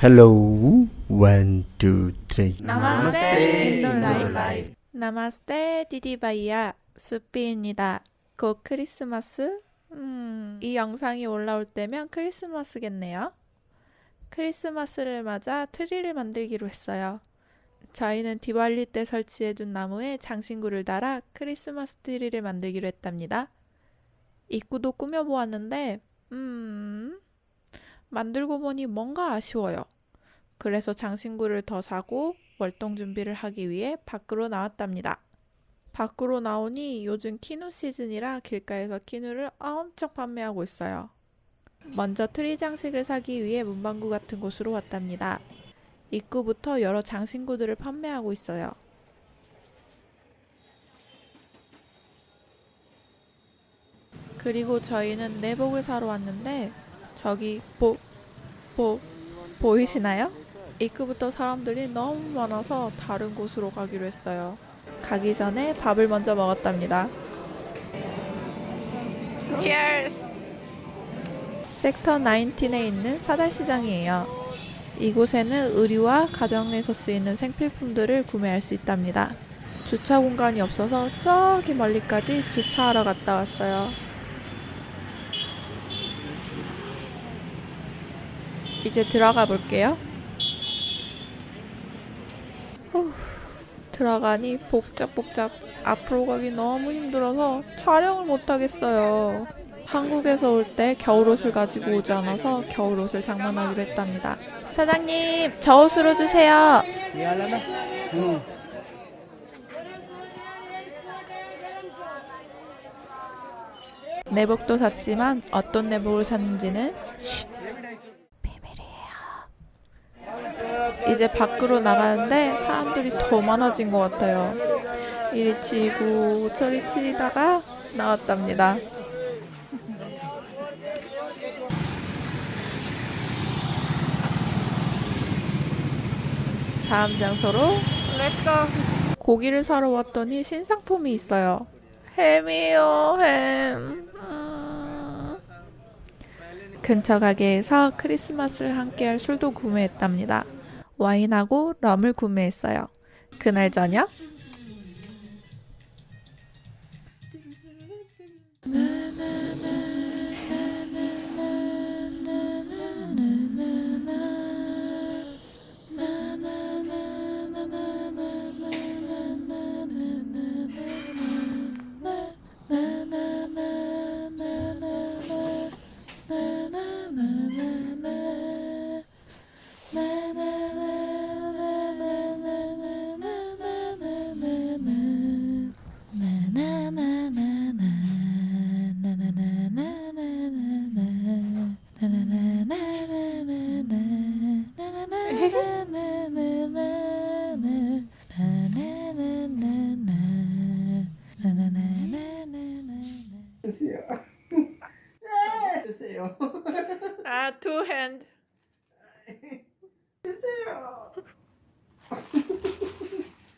Hello, one, two, three. 나마스테 인도라이프 नमस्ते दीदी भैया 수피입니다. 곧 크리스마스? 음, 이 영상이 올라올 때면 크리스마스겠네요. 크리스마스를 맞아 트리를 만들기로 했어요. 저희는 디발리 때 설치해둔 나무에 장신구를 달아 크리스마스 트리를 만들기로 했답니다. 입구도 꾸며보았는데, 음, 만들고 보니 뭔가 아쉬워요. 그래서 장신구를 더 사고 월동 준비를 하기 위해 밖으로 나왔답니다. 밖으로 나오니 요즘 kinnow 시즌이라 길가에서 kinnow를 엄청 판매하고 있어요. 먼저 트리 장식을 사기 위해 문방구 같은 곳으로 왔답니다. 입구부터 여러 장신구들을 판매하고 있어요. 그리고 저희는 내복을 사러 왔는데 저기 보, 보, 보이시나요? 입구부터 사람들이 너무 많아서 다른 곳으로 가기로 했어요. 가기 전에 밥을 먼저 먹었답니다. Cheers! 섹터 19에 있는 사달시장이에요. 이곳에는 의류와 가정에서 쓰이는 생필품들을 구매할 수 있답니다. 주차 공간이 없어서 저기 멀리까지 주차하러 갔다 왔어요. 이제 들어가 볼게요. 후, 들어가니 복잡복잡 앞으로 가기 너무 힘들어서 촬영을 못 하겠어요. 한국에서 올 때 겨울옷을 가지고 오지 않아서 겨울옷을 장만하기로 했답니다. 사장님, 저 옷으로 주세요. 내복도 샀지만 어떤 내복을 샀는지는 이제 밖으로 나가는데 사람들이 더 많아진 것 같아요. 이리 치고 저리 치다가 나왔답니다. 다음 장소로 고기를 사러 왔더니 신상품이 있어요. 햄이요, 햄. 음. 근처 가게에서 크리스마스를 함께할 술도 구매했답니다. 와인하고 럼을 구매했어요. 그날 저녁 주세요. 네, 주세요. 아, 두 핸드. 주세요.